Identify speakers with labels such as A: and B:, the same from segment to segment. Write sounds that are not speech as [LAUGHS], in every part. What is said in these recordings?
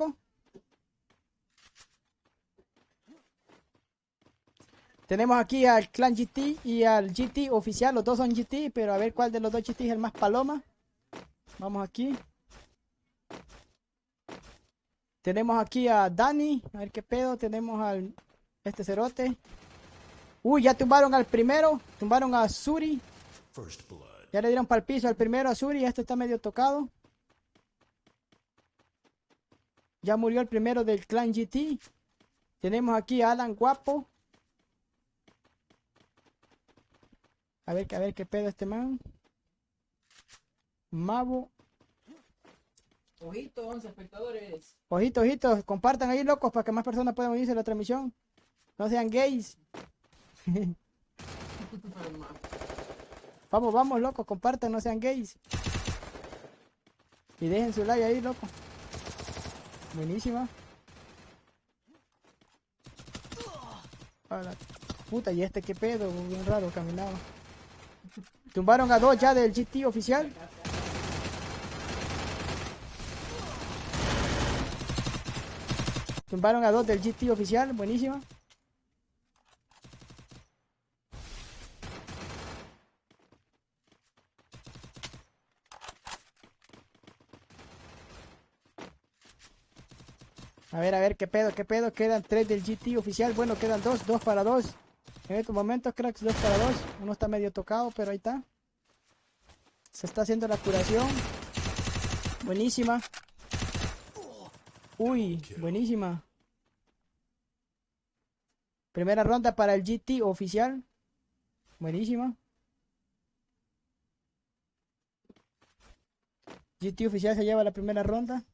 A: loco. Tenemos aquí al clan GT y al GT oficial. Los dos son GT, pero a ver cuál de los dos GT es el más paloma. Vamos aquí. Tenemos aquí a Dani. A ver qué pedo. Tenemos al este cerote. Uy, ya tumbaron al primero. Tumbaron a Suri. Ya le dieron para el piso al primero a Suri. Este está medio tocado. Ya murió el primero del clan GT. Tenemos aquí a Alan Guapo. A ver, a ver qué pedo este man. Mavo.
B: Ojito, 11 espectadores.
A: Ojito, ojito. Compartan ahí, locos, para que más personas puedan unirse a la transmisión. No sean gays. [LAUGHS] vamos, vamos, locos. Compartan, no sean gays. Y dejen su like ahí, loco. Buenísima. puta, y este qué pedo, bien raro caminaba. Tumbaron a dos ya del GT oficial. Tumbaron a dos del GT oficial, buenísimo. A ver, a ver, qué pedo, qué pedo. Quedan tres del GT oficial. Bueno, quedan dos, dos para dos. En estos momentos, cracks, dos para dos. Uno está medio tocado, pero ahí está. Se está haciendo la curación. Buenísima. Uy, buenísima. Primera ronda para el GT oficial. Buenísima. GT oficial se lleva la primera ronda.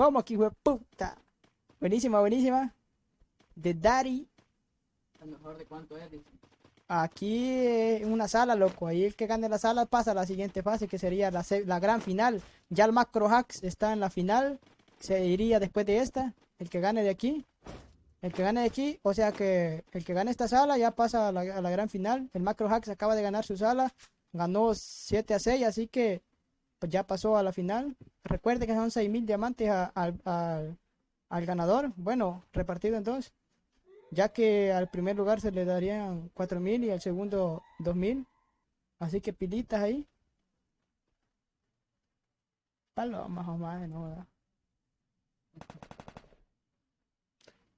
A: ¿Cómo de puta? Buenísima, buenísima. De Daddy.
B: mejor de cuánto es?
A: Aquí en una sala, loco. Ahí el que gane la sala pasa a la siguiente fase, que sería la, la gran final. Ya el Macro Hacks está en la final. Se iría después de esta. El que gane de aquí. El que gane de aquí, o sea que el que gane esta sala ya pasa a la, a la gran final. El Macro Hacks acaba de ganar su sala. Ganó 7 a 6, así que pues ya pasó a la final. Recuerde que son 6.000 diamantes al ganador, bueno, repartido en dos, ya que al primer lugar se le darían 4.000 y al segundo 2.000, así que pilitas ahí. Palomas o más, no,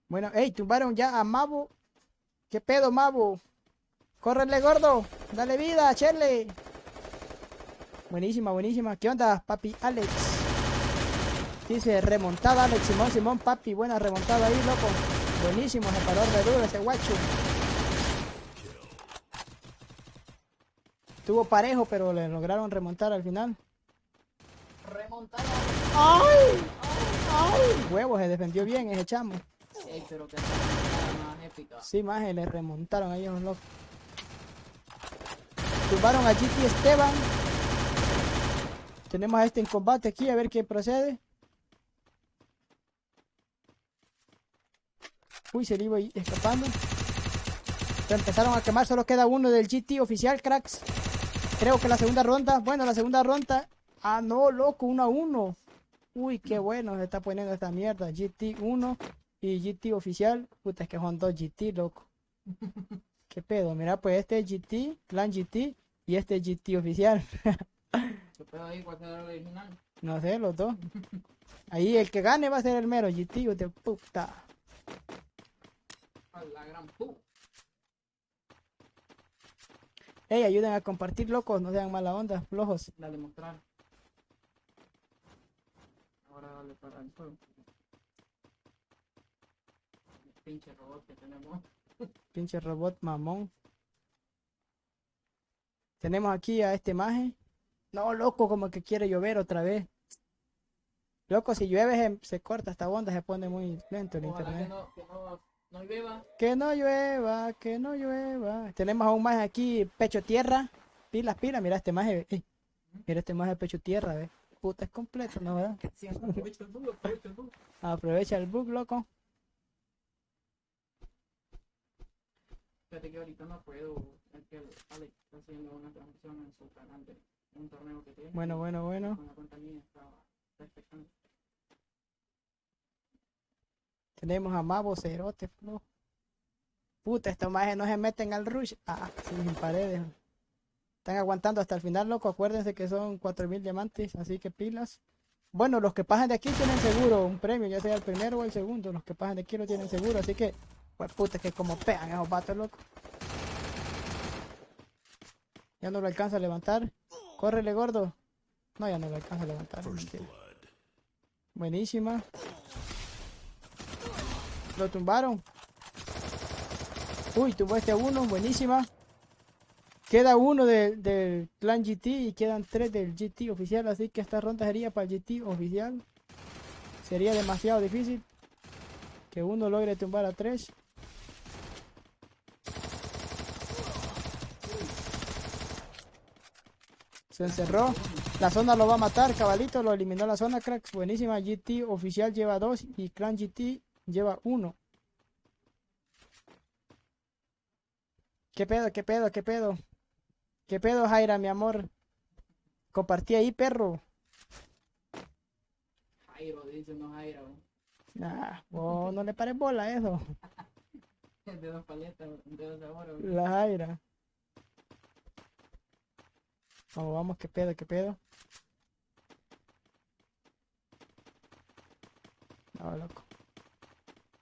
A: Bueno, hey, tumbaron ya a Mabo. ¿Qué pedo, Mabo? Córrele, gordo. Dale vida, Cherle. Buenísima, buenísima. ¿Qué onda, papi Alex? Dice remontada Alex Simón Simón papi, buena remontada ahí, loco. Buenísimo, se paró re duro ese guacho. Estuvo parejo, pero le lograron remontar al final.
B: Remontada.
A: ¡Ay! ¡Ay! Huevo, se defendió bien ese chamo.
B: Sí, pero que más épica.
A: Sí, más le remontaron ahí a los locos. Tumbaron a GT Esteban. Tenemos a este en combate aquí, a ver qué procede. Uy, se le iba escapando. Se empezaron a quemar, solo queda uno del GT oficial, cracks. Creo que la segunda ronda, bueno, la segunda ronda. Ah, no, loco, 1 a 1. Uy, qué bueno se está poniendo esta mierda. GT 1 y GT oficial. Puta, es que son dos GT, loco. [LAUGHS] ¿Qué pedo? Mira, pues este es GT, Clan GT y este es GT oficial. [LAUGHS]
B: ¿Qué pedo ahí? ¿Cuál será el original?
A: No sé, los dos. Ahí el que gane va a ser el mero GT, de puta
B: la gran pu.
A: Ey, ayuden a compartir, locos, no sean mala onda, flojos.
B: Dale mostrar. Ahora dale para el fuego. Pinche robot que tenemos.
A: Pinche robot mamón. Tenemos aquí a este maje. No, loco, como que quiere llover otra vez. Loco, si llueve se, corta esta onda, se pone muy lento el internet.
B: No llueva.
A: Que no llueva, que no llueva. Tenemos aún más aquí, pecho tierra. Pilas, pilas, mira este maje. Eh. Mira este maje pecho tierra, ve. Puta, es completo, ¿no, verdad? [LAUGHS]
B: aprovecha el bug, aprovecha el bug.
A: Aprovecha el bug, loco.
B: Fíjate que ahorita no puedo. Es que Alex está haciendo una transmisión en su canal de un torneo que.
A: Bueno, bueno, bueno. Tenemos a Mavo Cerote, flojo. Puta, estos majes no se meten al rush. Ah, sin paredes. Están aguantando hasta el final, loco. Acuérdense que son 4000 diamantes, así que pilas. Bueno, los que pasan de aquí tienen seguro un premio, ya sea el primero o el segundo. Los que pasan de aquí lo tienen seguro, así que, pues puta, que como pegan esos vatos, loco. Ya no lo alcanza a levantar. Córrele, gordo. No, ya no lo alcanza a levantar. Buenísima. Lo tumbaron. Uy, tumbó este a uno. Buenísima. Queda uno del del clan GT y quedan tres del GT oficial. Así que esta ronda sería para el GT oficial. Sería demasiado difícil que uno logre tumbar a tres. Se encerró. La zona lo va a matar. Cabalito lo eliminó la zona, cracks. Buenísima. GT oficial lleva dos y Clan GT lleva uno. ¿Qué pedo? ¿Qué pedo? ¿Qué pedo? ¿Qué pedo, Jaira, mi amor? Compartí ahí, perro.
B: Jairo, dice no Jairo.
A: Nah, vos no le pares bola a eso. [LAUGHS]
B: De dos paletas, de dos sabores.
A: La Jaira. Vamos, vamos, ¿qué pedo? ¿Qué pedo? No, loco.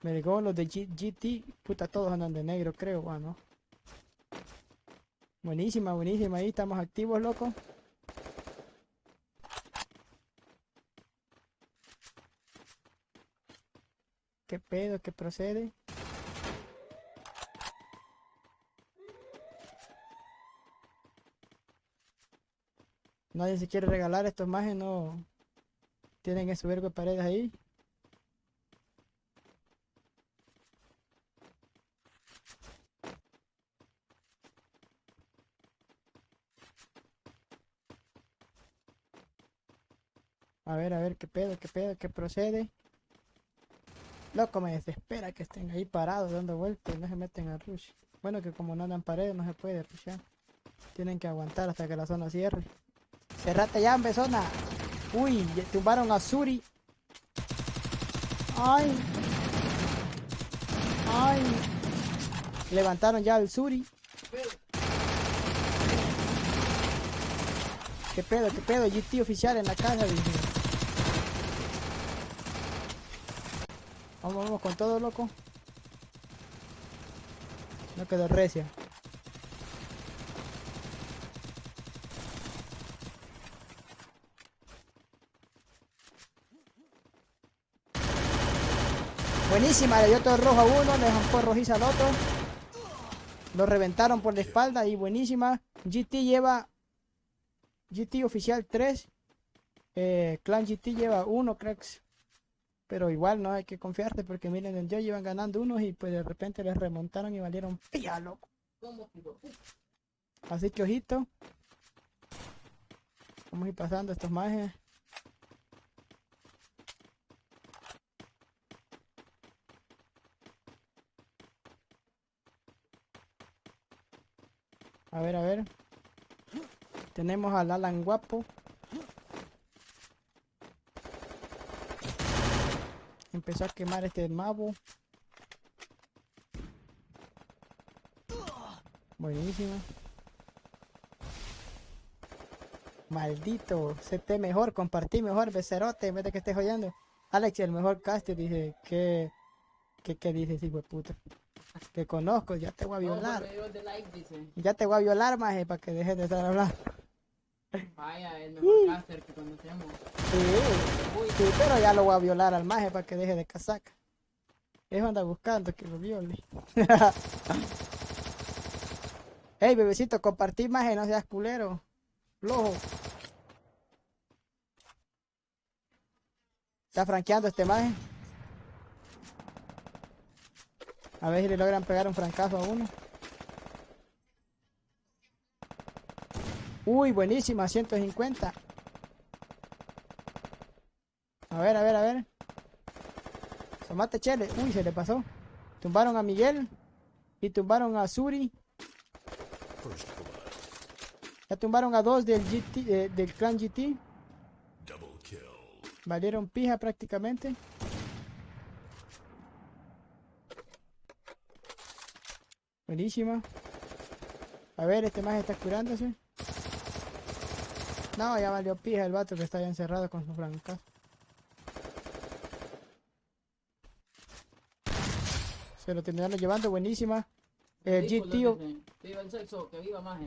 A: Me digo los de GT, puta, todos andan de negro, creo, bueno. Buenísima, buenísima, ahí estamos activos, loco. ¿Qué pedo? ¿Qué procede? Nadie se quiere regalar estos majes, no tienen ese vergo de paredes ahí. A ver, a ver, qué pedo, qué pedo, qué procede. Loco, me desespera que estén ahí parados dando vueltas y no se meten al rush. Bueno, que como no andan paredes no se puede rushar. Tienen que aguantar hasta que la zona cierre. Cerrate ya, zona. Uy, tumbaron a Suri. Ay. Ay. Levantaron ya al Suri. ¿Qué pedo, qué pedo? GT oficial en la casa, dije. Vamos, vamos con todo, loco. No quedó recia. Buenísima, le dio todo rojo a uno, le dejó rojiza al otro. Lo reventaron por la espalda y buenísima. GT lleva GT oficial 3. Eh, Clan GT lleva 1, cracks. Pero igual no hay que confiarte porque miren, en yo iban ganando unos y pues de repente les remontaron y valieron pilla, loco. Así que ojito. Vamos a ir pasando estos mages. A ver, a ver. Tenemos al Alan Guapo. Empezó a quemar este mabo. Buenísimo. Maldito, CT mejor, compartí mejor, becerote, en vez de que estés oyendo. Alex, el mejor caster, dice, que, que, que dices, hijo de puta. Que conozco, ya te voy a violar.
B: No, like, dice.
A: Ya te voy a violar, maje, para que dejes de estar hablando.
B: Vaya, el mejor caster que conocemos.
A: Sí, sí, pero ya lo voy a violar al maje para que deje de casaca. Eso anda buscando que lo viole. [LAUGHS] Ey, bebecito, compartí maje, no seas culero. Flojo. Está franqueando este maje. A ver si le logran pegar un francazo a uno. Uy, buenísima, 150. A ver, a ver, a ver. Tomate chele. Uy, se le pasó. Tumbaron a Miguel. Y tumbaron a Suri. Ya tumbaron a dos del GT, eh, del clan GT. Valieron pija prácticamente. Buenísima. A ver, este más está curándose. No, ya valió pija el vato que está ya encerrado con su franca. Se lo terminaron llevando, buenísima. El
B: lo dicen. Viva el sexo, que viva más.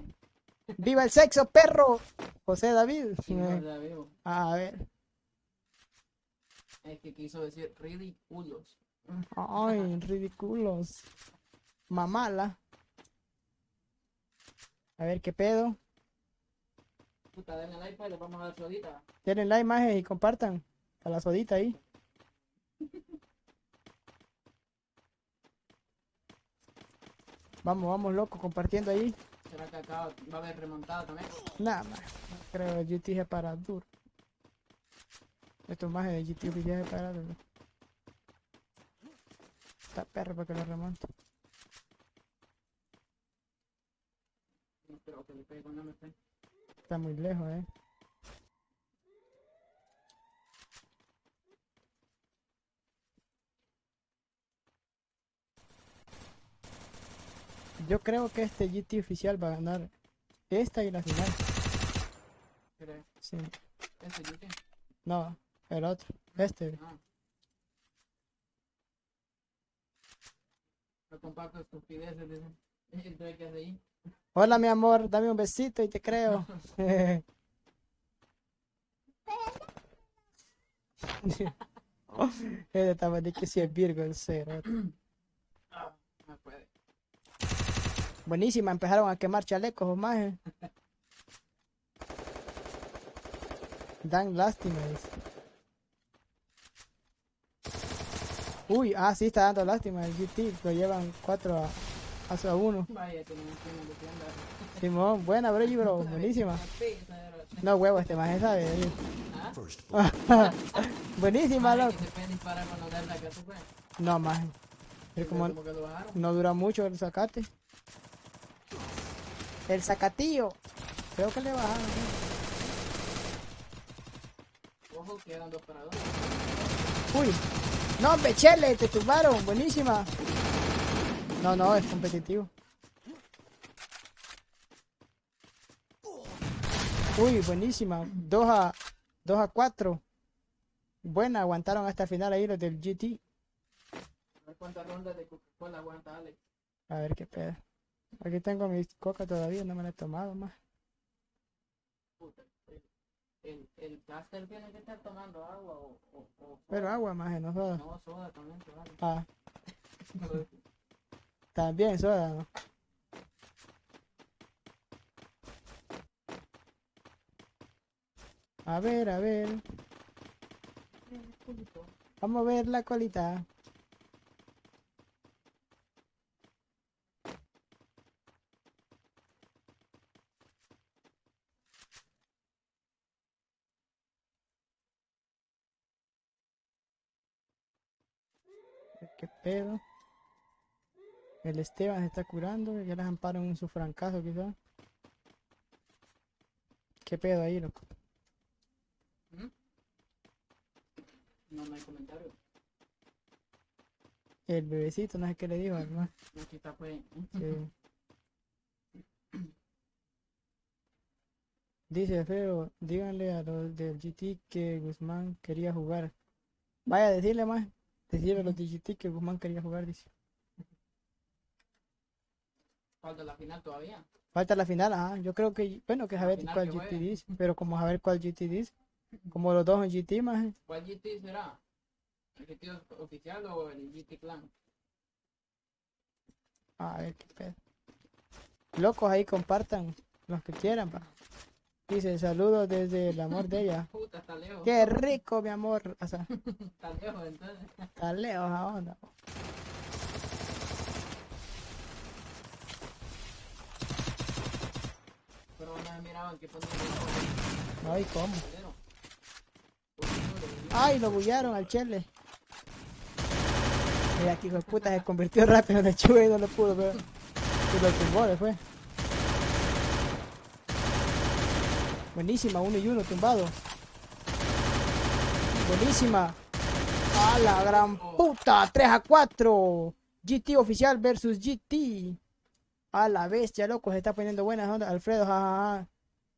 B: [LAUGHS]
A: ¡Viva el sexo, perro! José David.
B: Sí,
A: Eh,
B: no, ya veo.
A: A ver.
B: Es que quiso decir ridículos.
A: Ay, ridículos. Mamala. A ver qué pedo.
B: Puta, denle like pues, le vamos a dar sodita.
A: Denle like, maje, y compartan. A la sodita ahí. [LAUGHS] Vamos, vamos, loco, compartiendo ahí.
B: ¿Será que acá va a haber remontada también?
A: Nada más. Creo que GT es para duro. Estos majes de GT oficial es para duro. Está perro para que lo remonte.
B: Que le pegue MP.
A: Está muy lejos, eh. Yo creo que este GT oficial va a ganar esta y la final.
B: ¿Crees?
A: Sí.
B: Ese GT.
A: No, el otro. Este.
B: Ah. No comparto estupideces, dicen. Entonces, ¿qué hace ahí?
A: Hola, mi amor, dame un besito y te creo. [LAUGHS] Estaba de que si es Virgo el cero.
B: Ah, no puede.
A: Buenísima, empezaron a quemar chalecos o más. Dan lástima. dice. Uy, ah, sí, está dando lástima el GT. Lo llevan 4 a, a, a 1.
B: Vaya, que de tienda.
A: Simón, buena, bro, bro, buenísima. No huevo, este más sabe.
B: ¿Ah?
A: Buenísima, loco.
B: que que.
A: No, más. Como
B: que
A: no dura mucho el sacate. El sacatillo. Creo que le bajaron. ¿eh?
B: Ojo, quedan dos para dos.
A: Uy. No, hombre, chele, te tumbaron. Buenísima. No, no, es competitivo. Uy, buenísima. 2 a 2 a 4. Buena, aguantaron hasta el final ahí los del GT.
B: A ver cuántas rondas de Coca-Cola aguanta Alex.
A: A ver qué pedo. Aquí tengo mi coca todavía, no me la he tomado más.
B: El, el, caster tiene que estar tomando agua o, o, o
A: Pero agua más, no soda.
B: No, soda también, vale.
A: Ah, [LAUGHS] también soda. A ver, a ver. Vamos a ver la colita. ¿Qué pedo? El Esteban se está curando, ya les amparan en su francazo quizá. ¿Qué pedo ahí, loco?
B: No, no hay comentario.
A: El bebecito, no sé qué le dijo, además.
B: Aquí está pues.
A: Sí. Dice feo, díganle a los del GT que Guzmán quería jugar. Vaya decirle más. Decirle a los del GT que Guzmán quería jugar, dice.
B: Falta la final todavía.
A: Falta la final, ajá. Yo creo que, bueno, que saber cuál GT
B: juegue.
A: dice. Pero como saber cuál GT dice. [LAUGHS] Como los dos en GT, más.
B: ¿Cuál GT será? ¿El GT oficial o el GT Clan?
A: A ver qué pedo. Locos ahí compartan los que quieran, pa. Dice saludos desde el amor de ella. [LAUGHS]
B: Puta, está lejos.
A: Qué rico, mi amor. O sea, [LAUGHS]
B: Está lejos entonces.
A: está lejos a onda.
B: Pero no me miraban que ponía
A: No, ¿y cómo?
B: el le digo,
A: Ay, lo bullaron al chele. Mira, hijo de puta se convirtió rápido en lechuga y no lo pudo ver. Y lo tumbó después. Buenísima, uno y uno tumbado. Buenísima. A la gran puta, 3 a 4. GT oficial versus GT. A la bestia, loco, se está poniendo buenas ondas. Alfredo, jajaja.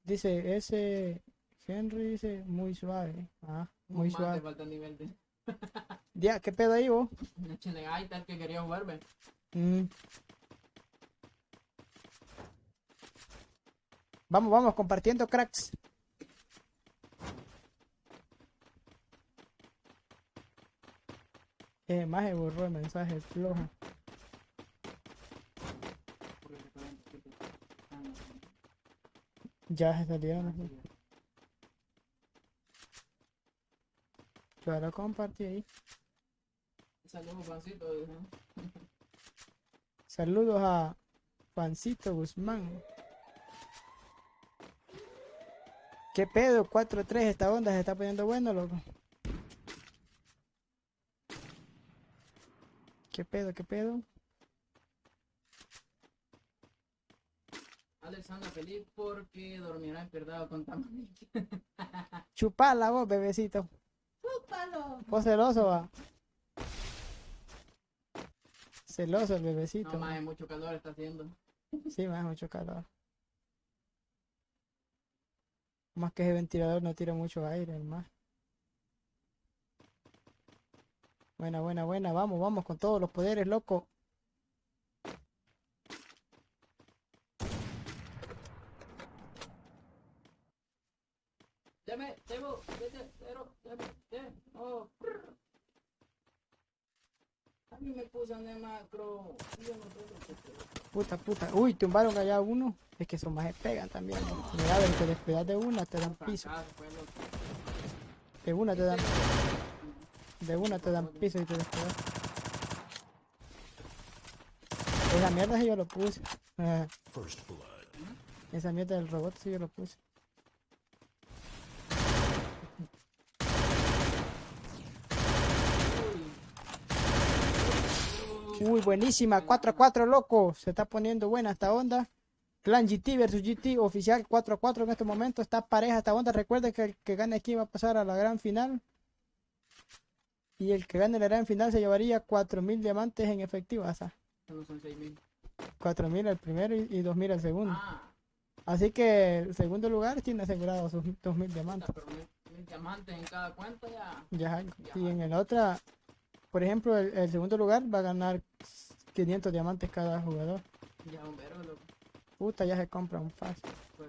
A: Dice, ese Henry dice muy suave. Ah, muy suave.
B: falta el nivel de... [LAUGHS]
A: Ya, ¿qué pedo ahí vos?
B: Échale, el que quería jugar, ve.
A: Mm. Vamos, vamos, compartiendo cracks. Eh, más borró el mensaje flojo.
B: Porque se pueden- que te- ah, no,
A: Ya se salieron.
B: no,
A: así.
B: sí,
A: Yo ahora compartí ahí.
B: Saludos, Juancito. dice.
A: Saludos a Juancito Guzmán. ¿Qué pedo? 4-3, esta onda se está poniendo bueno, loco. ¿Qué pedo? ¿Qué pedo?
B: Alex anda feliz porque dormirá empierdado con Tamamique. [LAUGHS]
A: Chupala vos, bebecito.
B: ¡Chúpalo!
A: Vos celoso, va. Celoso el bebecito.
B: No, más mucho calor está haciendo.
A: Sí, más mucho calor. Más que ese ventilador no tira mucho aire, más. Buena, buena, buena. Vamos, vamos con todos los poderes, loco.
B: Oh. A mí me pusan de macro. y Yo no lo que.
A: Puta, puta. Uy, tumbaron allá uno. Es que esos más pegan también. ¿no? Mira, a ver, te descuidas de una, te dan piso. De una te dan, de una te dan piso y te descuidas. Esa mierda sí yo lo puse. Ah,
C: First blood.
A: esa mierda del robot sí yo lo puse. Uy, buenísima. 4 a 4, loco. Se está poniendo buena esta onda. Clan GT versus GT oficial 4 a 4 en este momento. Está pareja esta onda. Recuerden que el que gane aquí va a pasar a la gran final. Y el que gane la gran final se llevaría 4000 diamantes en efectivo. O sea,
B: No son 6000.
A: 4000 el primero y, y 2000 el segundo.
B: Ah,
A: Así que el segundo lugar tiene asegurado sus 2000 diamantes.
B: pero mil, mil diamantes en cada cuenta ya.
A: Ya algo. Y en el otra, por ejemplo, el, el segundo lugar va a ganar 500 diamantes cada jugador.
B: Ya un verbo, loco.
A: Puta, ya se compra un fácil.
B: Pues.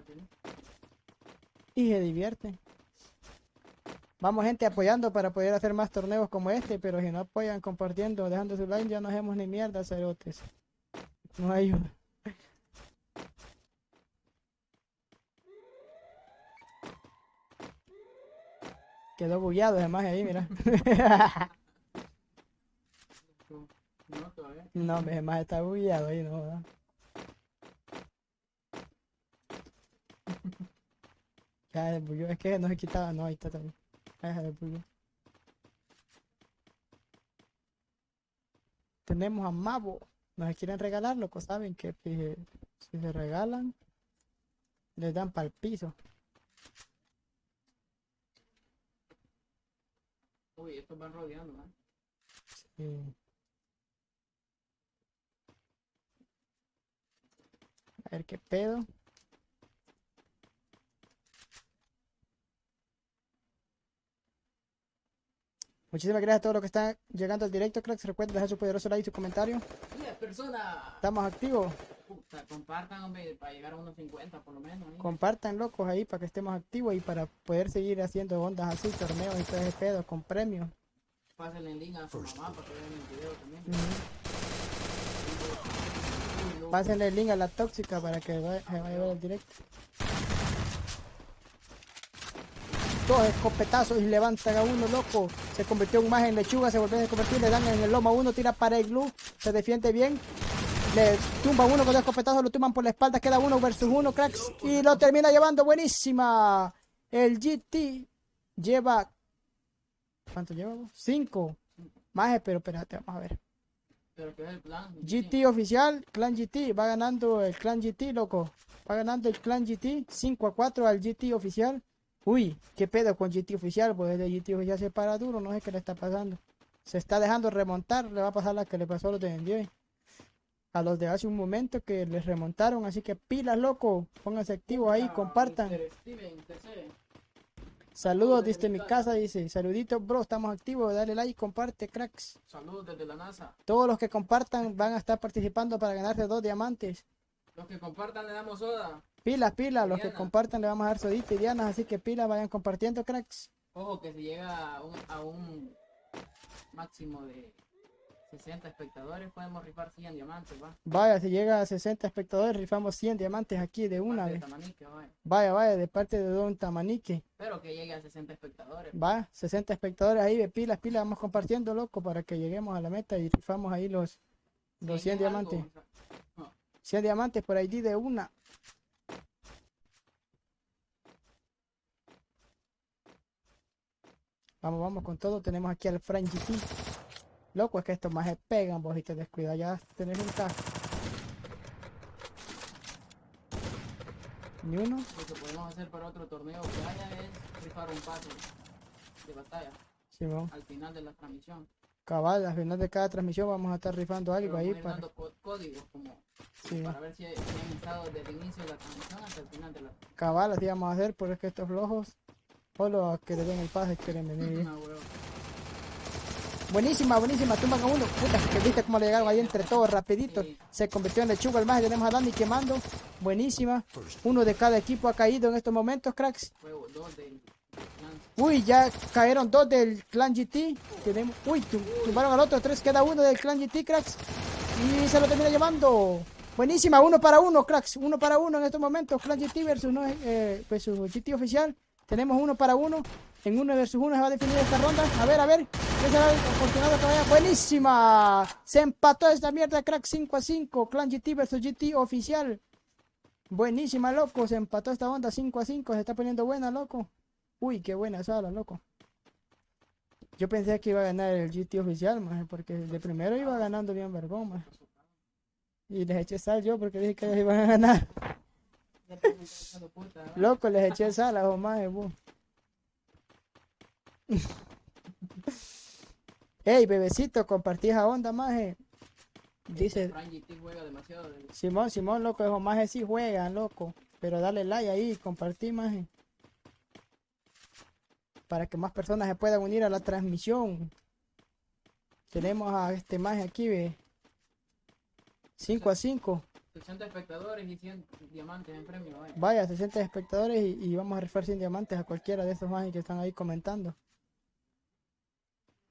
A: Y se divierten. Vamos gente apoyando para poder hacer más torneos como este, pero si no apoyan compartiendo, dejando su like, ya no hacemos ni mierda, cerotes. No ayuda. Quedó bugueado además ahí, mira. [LAUGHS] [LAUGHS]
B: No, todavía.
A: no, además está bugueado ahí, no. ¿verdad? [LAUGHS] Ya se bugueó, es que no se quitaba, no, ahí está también. Ya se bugueó. Tenemos a Mavo. Nos quieren regalar, loco, saben que si, se regalan, les dan para el piso.
B: Uy, estos van rodeando, ¿no?
A: Sí. A ver qué pedo. Muchísimas gracias a todos los que están llegando al directo, cracks. Recuerden dejar su poderoso like y su comentario.
B: 10 personas.
A: Estamos activos.
B: Puta, compartan, hombre, para llegar a unos 50 por lo menos. ¿eh?
A: Compartan, locos, ahí para que estemos activos y para poder seguir haciendo ondas así, torneos y todo ese pedo con premios.
B: Pásenle el link a su mamá para que vean el video también. Uy, loco.
A: Pásenle el link a la tóxica para que se vaya a ver el directo. Dos escopetazos y levantan a uno, loco. Se convirtió un más en lechuga, se volvió a convertir, le dan en el lomo a uno, tira para el glue, se defiende bien. Le tumba uno con dos escopetazos, lo tumban por la espalda, queda uno versus uno, cracks. Y lo termina llevando buenísima. El GT lleva. ¿Cuánto lleva? Cinco. Más, pero espérate, vamos a ver.
B: Pero que es el plan.
A: GT oficial, Clan GT, va ganando el Clan GT, loco. Va ganando el Clan GT, 5 a 4 al GT oficial. Uy, qué pedo con GT oficial, pues el GT oficial se para duro, no sé qué le está pasando. Se está dejando remontar, le va a pasar la que le pasó a los de Enjoy. a los de hace un momento que les remontaron. Así que pilas, loco. Pónganse activos ahí, compartan.
B: Steven.
A: Saludos
B: desde mi
A: casa, dice. Saluditos, bro. Estamos activos. Dale like, comparte, cracks.
B: Saludos desde la NASA.
A: Todos los que compartan van a estar participando para ganarse dos diamantes.
B: Los que compartan le damos soda.
A: Pilas, pilas. Los que compartan le vamos a dar sodita y dianas. Así que pilas, vayan compartiendo, cracks.
B: Ojo que si llega a un, a un máximo de 60 espectadores podemos rifar 100 diamantes, va.
A: Vaya, si llega a 60 espectadores, rifamos 100 diamantes aquí de una
B: de
A: vez.
B: Vaya.
A: Vaya, vaya, de parte de Don Tamanique.
B: Pero que llegue a 60 espectadores.
A: Va, 60 espectadores ahí de pilas, pilas, vamos compartiendo, loco, para que lleguemos a la meta y rifamos ahí los, los 100
B: en algo,
A: diamantes.
B: o sea,
A: 100 diamantes por ID de una. Vamos, vamos con todo. Tenemos aquí al Frank GT. Loco, es que estos más se pegan, vos y te descuidas ya tenés un tajo. Ni uno.
B: Lo que podemos hacer para otro torneo que haya es rifar un pase de batalla
A: Simón.
B: al final de la transmisión.
A: Cabal, al final de cada transmisión vamos a estar rifando
B: Pero
A: algo ahí
B: vamos
A: para.
B: códigos como
A: Sí,
B: para ver si si han estado desde el inicio de la transmisión hasta el final de la
A: cabal, así vamos a hacer, porque es que estos flojos, solo a que le den el pase quieren venir. [LAUGHS]
B: Ah, huevo.
A: Buenísima, buenísima, tumban a uno. Puta, que viste cómo le llegaron ahí entre todos rapidito. Se convirtió en lechuga el más. Tenemos a Dani quemando. Buenísima. Uno de cada equipo ha caído en estos momentos, cracks. Uy, ya cayeron dos del clan GT. Tenemos, uy, tum- tumbaron al otro. Tres queda uno del clan GT, cracks. Y se lo termina llevando. Buenísima, uno para uno, cracks. Uno para uno en estos momentos. Clan GT versus no, eh, versus GT oficial. Tenemos uno para uno. En uno versus uno se va a definir esta ronda. A ver, a ver. Buenísima. Se empató esta mierda, crack 5 a 5. Clan GT versus GT oficial. Buenísima, loco. Se empató esta onda 5 a 5. Se está poniendo buena, loco. Uy, qué buena sala, loco. Yo pensé que iba a ganar el GT oficial, maje, porque de primero iba ganando bien vergón, maje. Y les eché sal yo porque dije que ellos iban a ganar. [LAUGHS] Loco, les eché sal a maje, bu. [LAUGHS] Ey, bebecito, compartí esa onda, maje. Dice,
B: GT juega demasiado. de-
A: Simón, Simón, loco, esos majes sí juegan, loco. Pero dale like ahí, compartí, maje. Para que más personas se puedan unir a la transmisión. Tenemos a este maje aquí, ve. 5 a 5.
B: 60 espectadores y 100 diamantes en premio, vaya.
A: Vaya, 60 espectadores y, y vamos a rifar 100 diamantes a cualquiera de estos majes que están ahí comentando.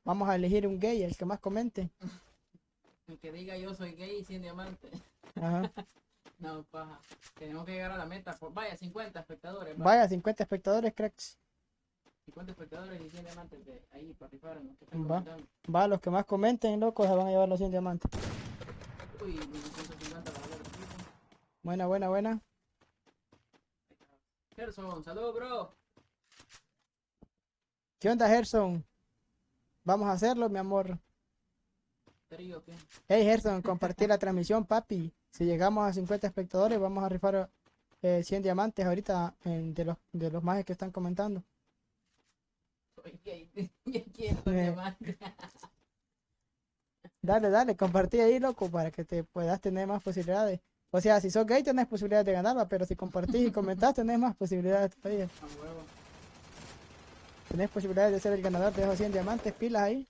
A: Vamos a elegir un gay, el que más comente. [LAUGHS]
B: El que diga yo soy gay y 100 diamantes.
A: Ajá. [LAUGHS]
B: No, paja. Tenemos que llegar a la meta. Por, vaya, 50 espectadores. va.
A: Vaya, 50 espectadores, cracks.
B: 50 espectadores y 100 diamantes de ahí para
A: Va. Va, los que más comenten, locos, se van a llevar los 100 diamantes.
B: Uy, 1950 para equipo.
A: Buena, buena, buena.
B: Gerson, saludos, bro.
A: ¿Qué onda, Gerson? Vamos a hacerlo, mi amor. Hey, Gerson, compartir la transmisión, papi. Si llegamos a 50 espectadores, vamos a rifar eh, 100 diamantes ahorita de los de los majes que están comentando. [LAUGHS] Eh.
B: diamantes. [LAUGHS]
A: Dale, dale, compartí ahí, loco, para que te puedas tener más posibilidades. O sea, si sos gay, tenés posibilidades de ganarla, pero si compartís y comentás, tenés más posibilidades todavía.
B: A huevo.
A: Tenés posibilidades de ser el ganador de esos 100 diamantes, pilas ahí.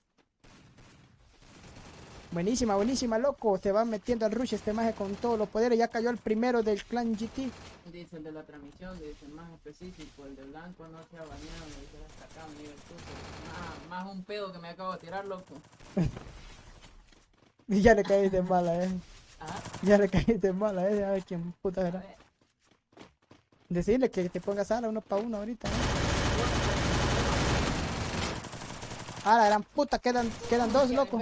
A: Buenísima, buenísima, loco. Se va metiendo al rush este maje con todos los poderes. Ya cayó el primero del clan GT.
B: Dice el de la transmisión, dice más específico, el de blanco no se ha bañado, dice hasta acá, me dice el. Más, más un pedo que me acabo de tirar, loco.
A: Y [LAUGHS] ya le caíste en mala, eh.
B: Ajá, [LAUGHS]
A: Ya le caíste en mala, eh. A ver quién puta era. Decirle que te ponga sala uno para uno ahorita, ¿no? Ah, la gran puta, quedan, quedan dos, loco.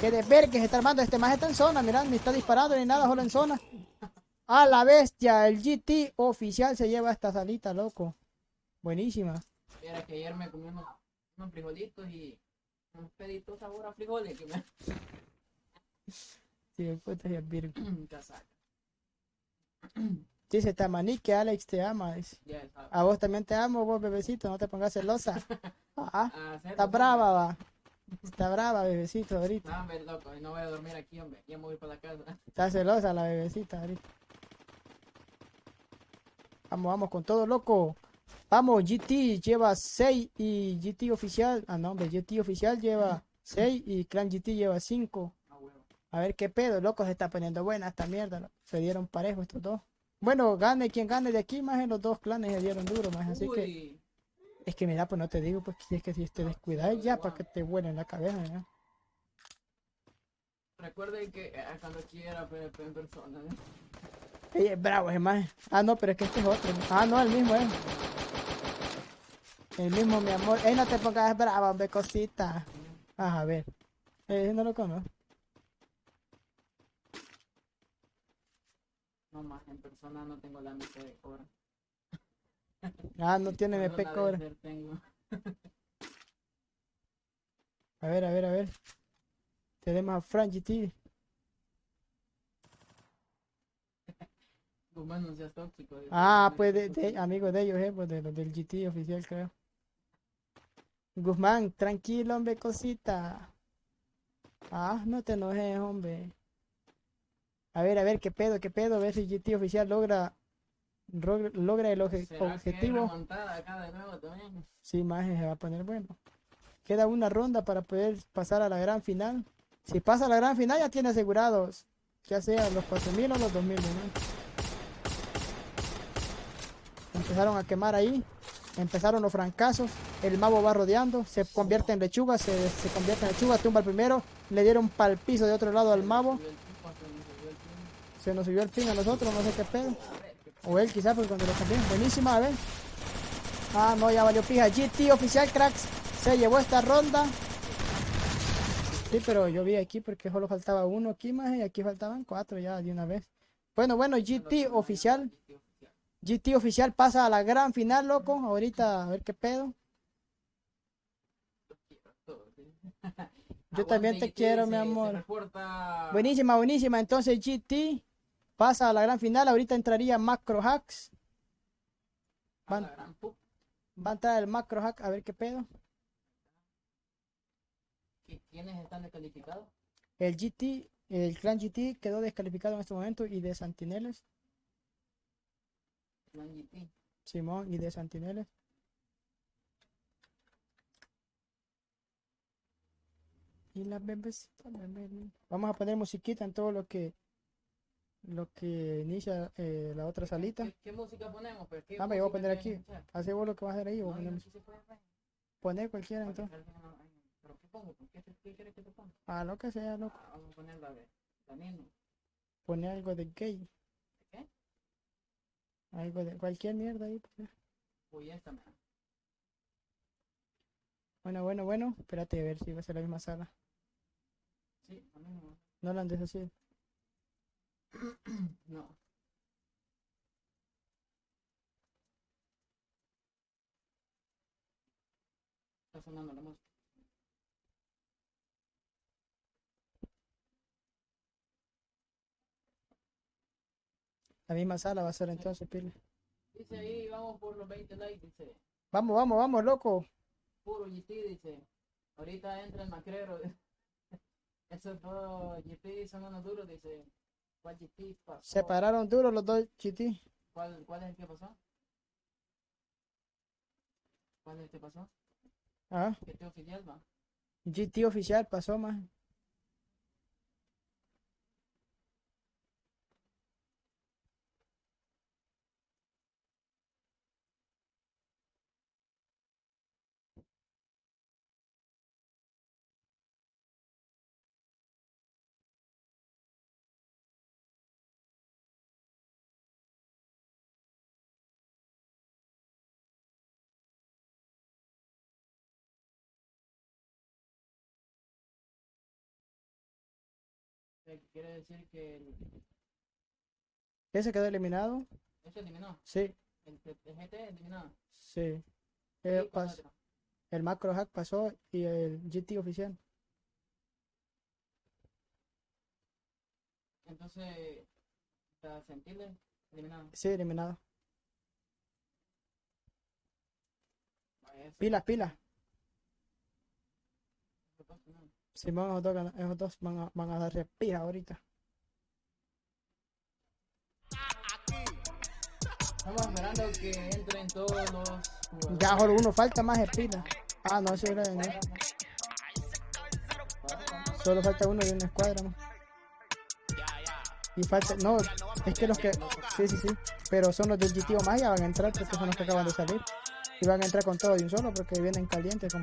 A: Que de ver que se está armando. Este maje está en zona, mirá, ni está disparando ni nada, solo en zona. A la bestia, el GT oficial se lleva esta salita, loco. Buenísima.
B: Era que ayer me comí unos, unos frijolitos y unos peditos sabor a frijoles que me
A: Sí, puta, y el Virgo. [CLEARS THROAT]
B: casaca. [CLEARS THROAT]
A: Dice Tamaní que Alex te ama. dice. A vos también te amo, vos bebecito, no te pongas celosa. [LAUGHS] Ah,
B: A hacer
A: está brava, va. Está brava, bebecito, ahorita.
B: No, hombre, loco, no voy a dormir aquí, hombre. Ya me voy para la casa. [LAUGHS]
A: Está celosa la bebecita ahorita. Vamos, vamos con todo, loco. Vamos, GT lleva 6 y GT oficial. Ah, no, hombre, GT oficial lleva [LAUGHS] 6 y Clan GT lleva 5.
B: A huevo.
A: A ver qué pedo, loco, se está poniendo buena esta mierda. Se dieron parejo estos dos. Bueno, gane quien gane de aquí, más en los dos clanes se dieron duro, más así que. Es que mira, pues no te digo, pues que es que si te descuidas ya para que te vuelen en la cabeza, ¿no?
B: recuerden que eh, cuando quiera PvP en persona. ¿eh?
A: Ey, es bravo, es más. Ah, no, pero es que este es otro. Ah, no, el mismo es. El mismo, mi amor. Ey, no te pongas brava, hombre, cosita. Ah, a ver. Eh, no lo conozco.
B: No más, en persona no tengo la mitad de cobra.
A: Ah, no tiene cobra.
B: Desert tengo.
A: A ver, a ver, a ver. Tenemos a Frank GT.
B: Guzmán, no seas tóxico.
A: Ah,
B: No
A: pues de, de- amigo de ellos, eh, pues de los del GT oficial, creo. Guzmán, tranquilo, hombre, cosita. Ah, no te enojes, hombre. A ver, a ver, qué pedo, qué pedo, a ver si GT oficial logra, logra el oje-
B: ¿Será que hay
A: objetivo.
B: acá de nuevo también?
A: Sí, más se va a poner bueno. Queda una ronda para poder pasar a la gran final. Si pasa a la gran final, ya tiene asegurados, ya sea los 4000 o los 2000. ¿no? Empezaron a quemar ahí. Empezaron los fracasos. El mago va rodeando. Se convierte en lechuga. Se, se convierte en lechuga. Tumba el primero. Le dieron pal piso de otro lado al mago.
B: Subió el tipo, se me subió el tipo.
A: Se nos subió el pin a nosotros. No sé qué pedo.
B: A ver, ¿qué
A: O él quizás, porque cuando lo cambié. Buenísima, a ver. Ah, no, ya valió pija. GT oficial, cracks. Se llevó esta ronda. Sí, pero yo vi aquí porque solo faltaba uno aquí más y aquí faltaban cuatro ya de una vez. Bueno, bueno, GT oficial. GT oficial pasa a la gran final, loco. Ahorita a ver qué pedo. Yo también te quiero, mi amor. Buenísima, buenísima. Entonces GT pasa a la gran final. Ahorita entraría Macro Hacks. Van- Va a entrar el Macro Hack a ver qué pedo.
B: ¿qui- ¿Quiénes están descalificados?
A: El GT, el clan GT quedó descalificado en este momento y de Santineles,
B: Clan GT.
A: Simón y de Santineles. Y las bebecitas. Vamos a poner musiquita en todo lo que lo que inicia eh, la otra salita.
B: ¿Qué, qué música ponemos? Pues, ¿Qué
A: Ah, me voy a poner aquí. Hace vos lo que vas a hacer ahí
B: No,
A: ponemos-
B: poner.
A: poner cualquiera entonces.
B: ¿Pero qué pongo? ¿Qué, qué, quieres que te ponga?
A: Ah, lo que sea, loco.
B: Ah, vamos a poner la de la Nino.
A: Pone algo de gay.
B: ¿Qué?
A: Algo de cualquier mierda ahí. pues.
B: Uy, esta me
A: Bueno, bueno, bueno. Espérate a ver si va a ser la misma sala.
B: Sí, a mí no.
A: No la andes así. [CLEARS THROAT]
B: No. Está sonando la música.
A: La misma sala va a ser entonces, pile.
B: Dice ahí, vamos por los 20 likes, dice.
A: Vamos, vamos, vamos, loco.
B: Puro GT, dice. Ahorita entra el macrero. [LAUGHS] Esos dos GT son unos duros, dice. ¿Cuál GT pasó?
A: Se pararon duros los dos GT.
B: ¿Cuál, ¿Cuál es el que pasó? ¿Cuál es el que pasó?
A: Ah,
B: ¿Qué te oficial va?
A: GT oficial pasó más.
B: Eh, Quiere decir que el,
A: ¿Ese quedó eliminado?
B: ese eliminó.
A: Sí,
B: El, el GT eliminado.
A: sí.
B: ¿Y
A: Eh, pas- el macro hack pasó y el GT oficial.
B: Entonces, ¿está Sentiles eliminado?
A: Sí, eliminado. Pilas, pilas.
B: eso pasa.
A: Simón, esos dos, gana- esos dos van a, van a dar repija ahorita.
B: Estamos esperando que entren todos los jugadores.
A: Ya solo uno falta más espina. Ah, no, ese era de no. Solo falta uno de una escuadra más. Y falta, no, es que los que, sí, sí, sí, pero son los del GTO más ya van a entrar porque son los que acaban de salir. Y van a entrar con todo de un solo porque vienen calientes como